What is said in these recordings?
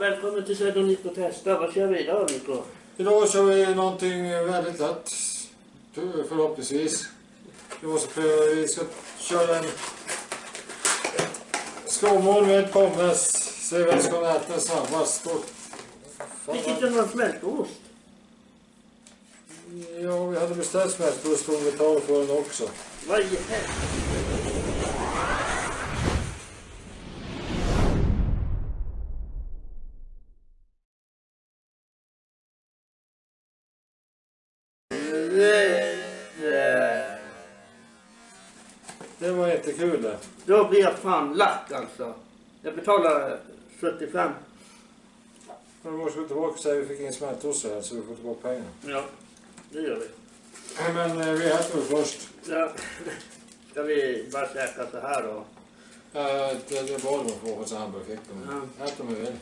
välkommen till Söder Nico Testa. Vad kör vi idag Nico? Idag kör vi någonting väldigt lätt. Förhoppningsvis. Idag ska vi ska köra en skåmål med pommes. Se vem som äter snabbast. Och- Fick inte någon smältost? Ja, vi hade beställt smältost om vi tar för den också. Vad i helvete? Det var inte kul det. Då blir jag fan lack alltså. Jag betalar 75. Men vi ska tillbaka och säga att vi fick in smältost här så vi får tillbaka pengarna. Ja, det gör vi. Men eh, vi äter väl först. Ja. Ska vi bara käka så här då? Ja, det, det bad de få hos hamburgerfickan. Ja. Ät om vi vill.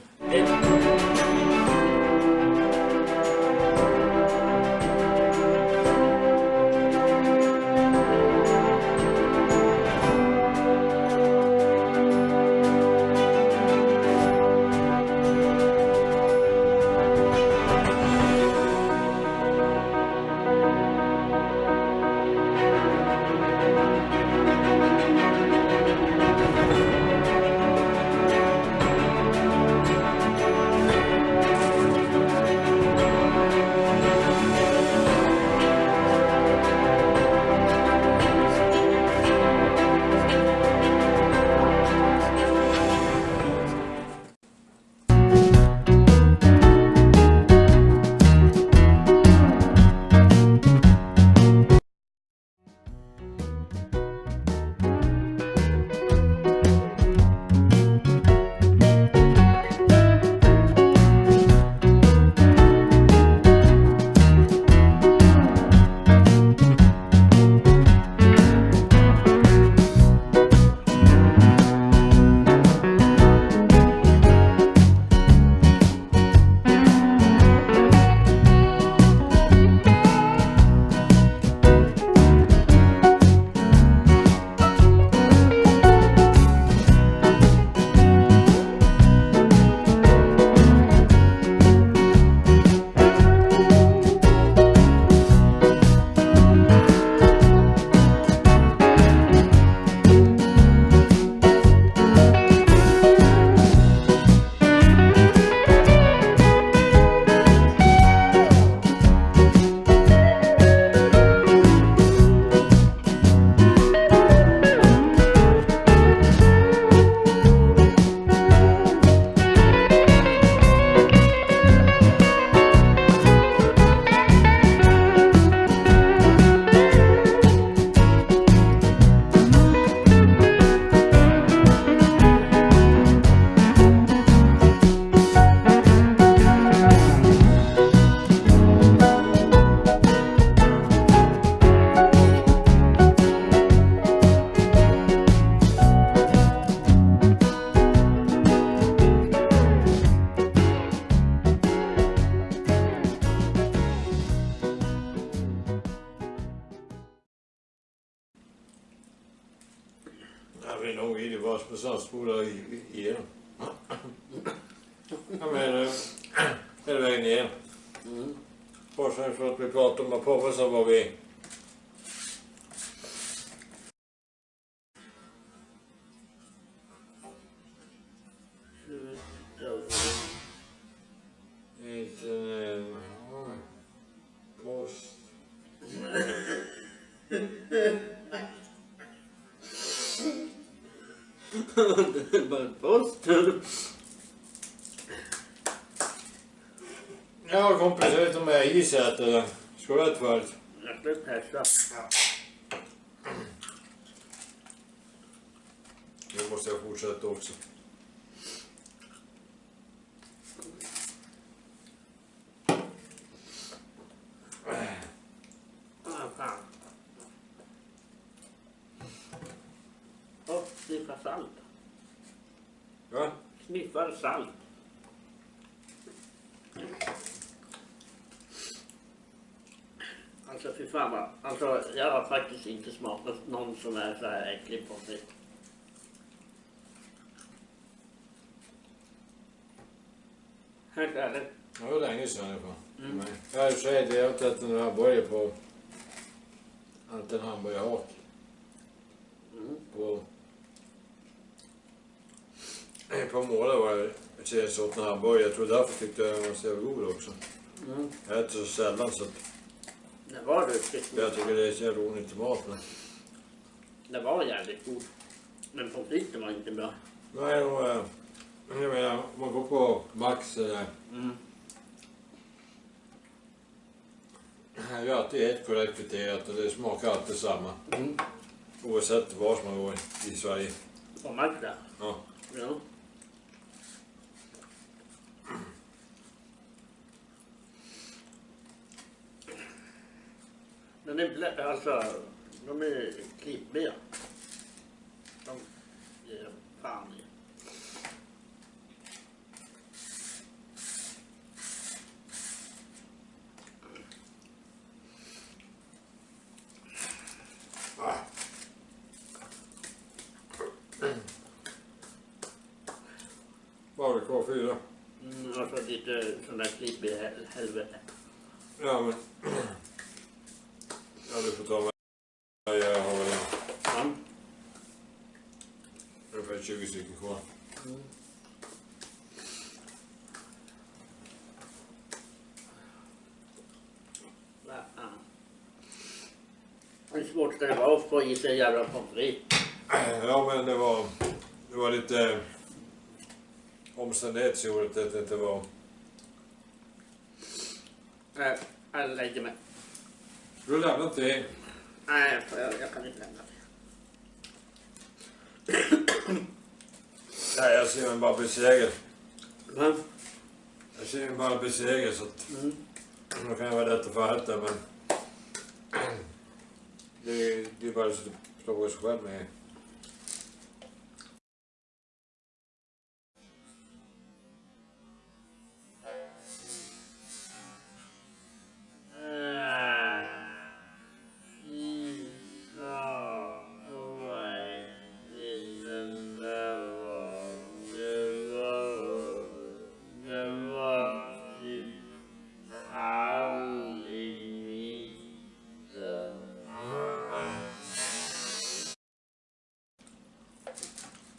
I det var som saltspola igenom. Jag menar, hela vägen igenom. Mm. Bortsett från att vi pratade om pommes så var vi... Eh, Post. Bara post. Ja kompis, jag vet inte om jag är is här eller? Ska du äta förut? Jag ska testa. Nu måste jag fortsätta också. Ah, fan. Och sniffar salt. Sniffar salt. Alltså fy fan vad, alltså jag har faktiskt inte smakat någon som är så här äcklig pommes frites. Helt ärligt. Det var länge sedan i alla fall. Mm. Jag har i och för sig jag har ätit en hamburgare på... Att en hamburgerhak Mm. på... Ett par månader var det jag så åt en hamburgare. Jag tror därför tyckte jag den var så jävla god också. Mm. Jag äter så sällan så att Det var riktigt jag god. tycker det är så jävla onyttig mat. Men... Det var jävligt god. Men pommes fritesen var inte bra. Nej, och, eh, jag menar, om man går på Max eller... Mm. Jag har alltid ett korrekt friterat och det smakar alltid samma. Mm. Oavsett var man går i Sverige. På Magda. Ja. Ja. Men det blä- alltså, de är klibbiga. De ger fan i. Vad har vi kvar? Fyra? Mm, alltså lite sån där klibbig hel- helvete. Ja, men... Ja, du får ta med. Jag har väl Ja. ungefär 20 stycken kvar. Va fan. Hur svårt ska det vara att få i sig jävla pommes? Ja, men det var... Det var lite... Omständigheter som gjorde att det inte var... Nej, jag lägger mig. Du har lämnat det. Nej, jag, jag kan inte lämna det. Nej, jag ser mig bara besegrad. Va? Jag ser mig bara besegrad så att... Mm. Då kan jag vara lätt att förrätta, men... Det det är bara så att slå sig själv med.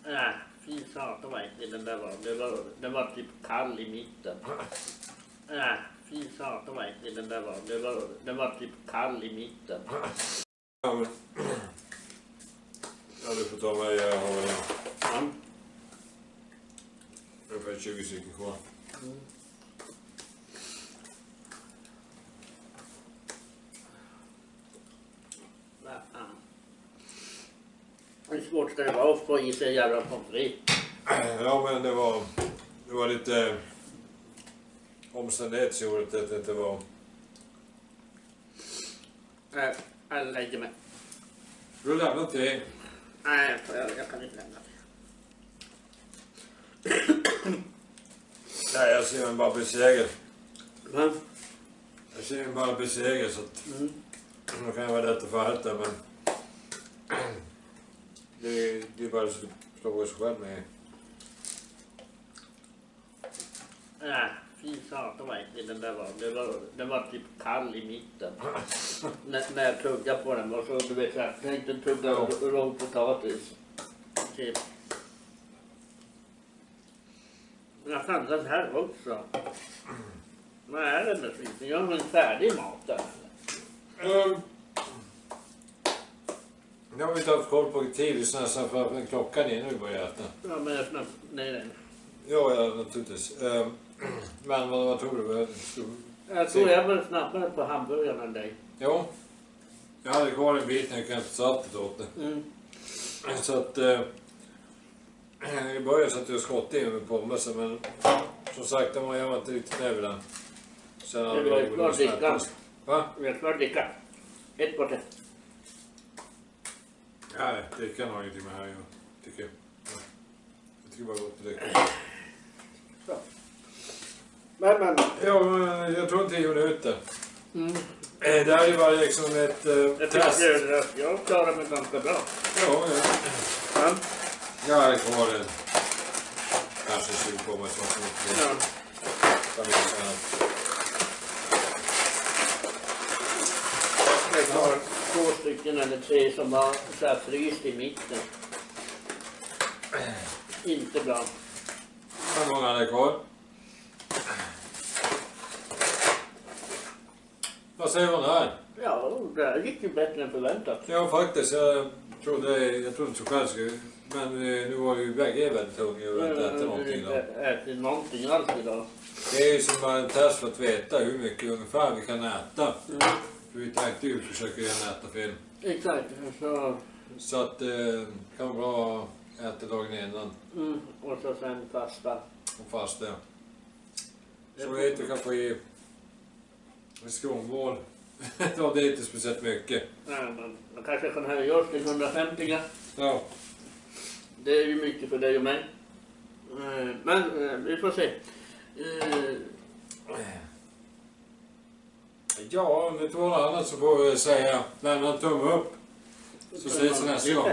Nej, fy satan vad äcklig den där var. Det var, den var typ kall i mitten. Nej, fy satan vad äcklig den där var. Det var, den var typ kall i mitten. Ja, men... Ja, du får ta mig. Jag har väl Ja. ungefär 20 stycken kvar. Va svårt ska det vara att få i sig jävla pommes? Ja, men det var... Det var lite... Omständigheter som gjorde att det inte var... Nej, jag lägger mig. Du har lämnat det. Nej, jag, jag kan inte lämna det. Nej, jag ser mig bara besegrad. Va? Jag ser mig bara besegrad så att... Mm. Då kan jag vara lätt att förrätta, men... Det det är bara så sig själv med. Nej, fy satan vad äcklig den där var. Det var. Den var typ kall i mitten. när, när jag tuggade på den och så du vet jag tänkte tugga Ja. rå potatis. Typ. Men fan den här också. Vad är det med skiten? Gör en färdig mat där eller? Um, jag har inte haft koll på tid nästan för att klockan är nu börjar äta. Ja men jag snabbt, nej nej. Ja, ja naturligtvis. Um, men vad, vad tror du? Jag tror jag var snabbare på hamburgaren än dig. Jo. Jag hade kvar en bit när jag kanske saltet åt det. Mm. Så att... Uh, I början satt jag och skottade in med pommesen men som sagt, den var jag var inte riktigt nöjd med den. Sen Det hade var jag ju rolig klart med snabbt. drickan. Va? Vi har klart dricka. Ett bort Nej, drickan har ingenting med det här göra. Tycker jag. Ja. Jag tycker bara gott att dricka. Men men. Ja, men jag tror tio minuter. Mm. Eh, Det här är bara liksom ett uh, Jag test. att jag klarar mig ganska bra. Ja, ja. Ja. Jag är kvar en... Kanske 20 på mig. det Ja. Jag tar två stycken eller tre som har så här fryst i mitten. Inte bra. Hur många är det kvar? Vad säger man här? Ja, det här gick ju bättre än förväntat. Ja faktiskt, jag trodde, jag trodde inte så själv skulle, men eh, nu var ju bägge väldigt hungriga och inte äta någonting då. Ätit någonting alls idag. Det är ju som en test för att veta hur mycket ungefär vi kan äta. Mm. För vi tänkte ju försöka gärna äta fel. Exakt. Så, Så att det kan vara bra att äta dagen innan mm, och så sen fasta. och fasta. Så vi äter kanske i en skånmål. ja, det är inte speciellt mycket. Nej, men man kanske kan höja oss till 150 gram. Ja, Det är ju mycket för dig och mig. Eh, Men eh, vi får se. Ja om det inte var något annat så får vi säga lämna en tumme upp. Så ses vi nästa gång.